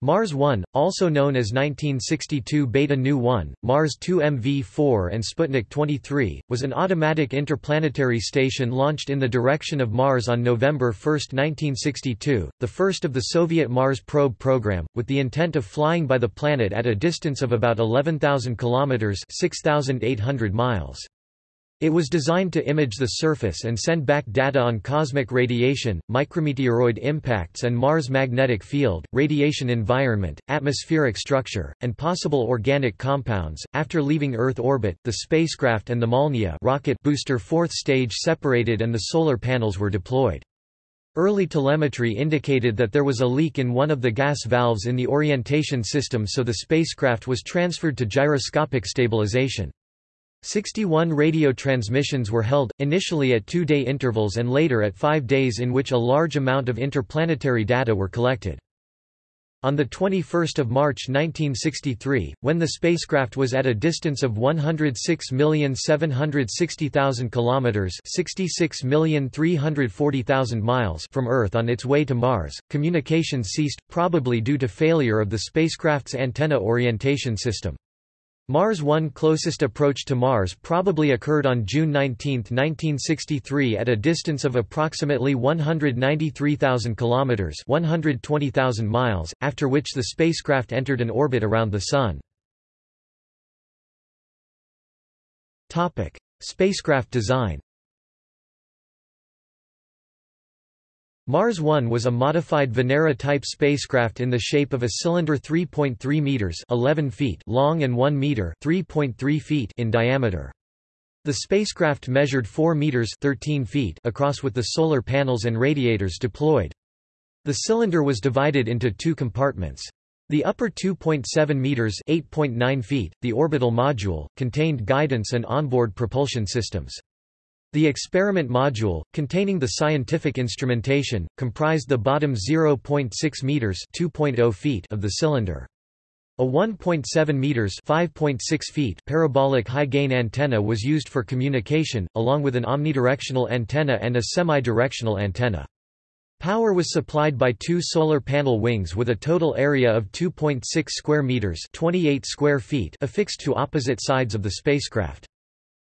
Mars 1, also known as 1962 Beta Nu 1, Mars 2 MV4 and Sputnik 23, was an automatic interplanetary station launched in the direction of Mars on November 1, 1962, the first of the Soviet Mars probe program, with the intent of flying by the planet at a distance of about 11,000 kilometers (6,800 miles). It was designed to image the surface and send back data on cosmic radiation, micrometeoroid impacts and Mars' magnetic field, radiation environment, atmospheric structure, and possible organic compounds. After leaving Earth orbit, the spacecraft and the Molniya rocket booster fourth stage separated and the solar panels were deployed. Early telemetry indicated that there was a leak in one of the gas valves in the orientation system so the spacecraft was transferred to gyroscopic stabilization. 61 radio transmissions were held, initially at two-day intervals and later at five days in which a large amount of interplanetary data were collected. On 21 March 1963, when the spacecraft was at a distance of 106,760,000 kilometers (66,340,000 miles) from Earth on its way to Mars, communications ceased, probably due to failure of the spacecraft's antenna orientation system. Mars 1 closest approach to Mars probably occurred on June 19, 1963 at a distance of approximately 193,000 kilometers, 120,000 miles, after which the spacecraft entered an orbit around the sun. Topic: Spacecraft design. Mars 1 was a modified Venera-type spacecraft in the shape of a cylinder 3.3 meters (11 feet) long and 1 meter (3.3 feet) in diameter. The spacecraft measured 4 meters (13 feet) across with the solar panels and radiators deployed. The cylinder was divided into two compartments. The upper 2.7 meters (8.9 feet), the orbital module, contained guidance and onboard propulsion systems. The experiment module, containing the scientific instrumentation, comprised the bottom 0.6 meters (2.0 feet) of the cylinder. A 1.7 meters (5.6 feet) parabolic high-gain antenna was used for communication, along with an omnidirectional antenna and a semi-directional antenna. Power was supplied by two solar panel wings with a total area of 2.6 square meters (28 square feet) affixed to opposite sides of the spacecraft.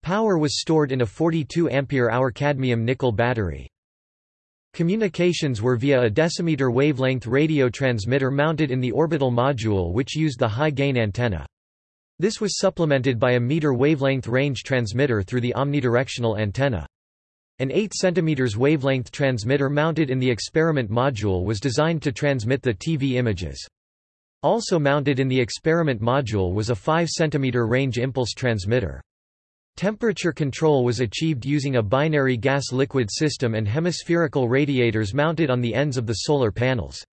Power was stored in a 42 ampere-hour cadmium-nickel battery. Communications were via a decimeter wavelength radio transmitter mounted in the orbital module which used the high-gain antenna. This was supplemented by a meter wavelength range transmitter through the omnidirectional antenna. An 8 cm wavelength transmitter mounted in the experiment module was designed to transmit the TV images. Also mounted in the experiment module was a 5 cm range impulse transmitter. Temperature control was achieved using a binary gas-liquid system and hemispherical radiators mounted on the ends of the solar panels.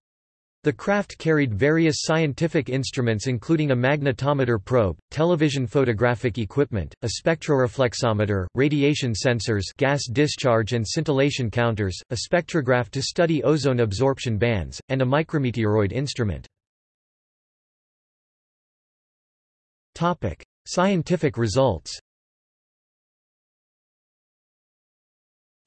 The craft carried various scientific instruments including a magnetometer probe, television photographic equipment, a spectroreflexometer, radiation sensors gas discharge and scintillation counters, a spectrograph to study ozone absorption bands, and a micrometeoroid instrument. Scientific results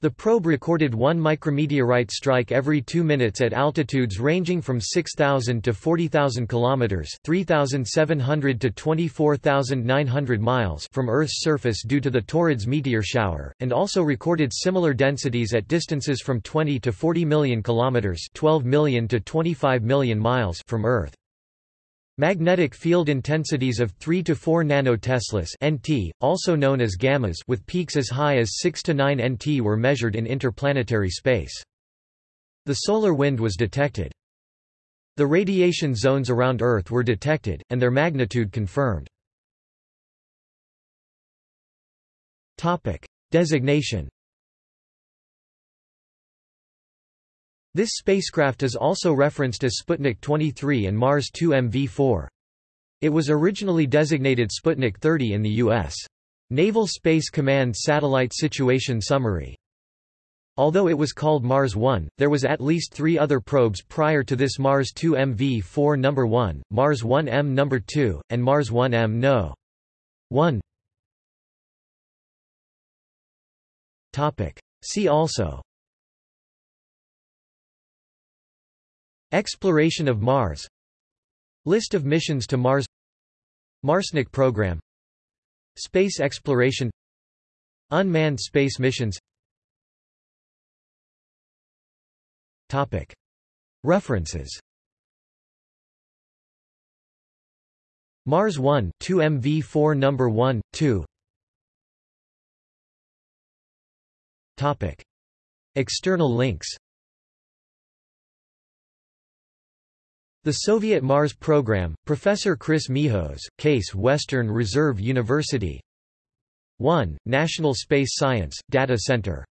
The probe recorded one micrometeorite strike every 2 minutes at altitudes ranging from 6,000 to 40,000 kilometers (3,700 to 24,900 miles) from Earth's surface due to the Taurids meteor shower, and also recorded similar densities at distances from 20 to 40 million kilometers (12 million to 25 million miles) from Earth. Magnetic field intensities of 3 to 4 nanoteslas (nt), also known as gammas, with peaks as high as 6 to 9 nt were measured in interplanetary space. The solar wind was detected. The radiation zones around Earth were detected, and their magnitude confirmed. Topic: Designation This spacecraft is also referenced as Sputnik 23 and Mars 2 MV4. It was originally designated Sputnik 30 in the U.S. Naval Space Command Satellite Situation Summary. Although it was called Mars 1, there was at least three other probes prior to this Mars 2 MV4 No. 1, Mars 1M No. 2, and Mars 1M No. 1. See also Exploration of Mars. List of missions to Mars. Marsnik program. Space exploration. Unmanned space missions. Topic. References. Mars 1 2 MV4 number 1 2 Topic. External links The Soviet Mars Program, Professor Chris Mihos, Case Western Reserve University 1. National Space Science, Data Center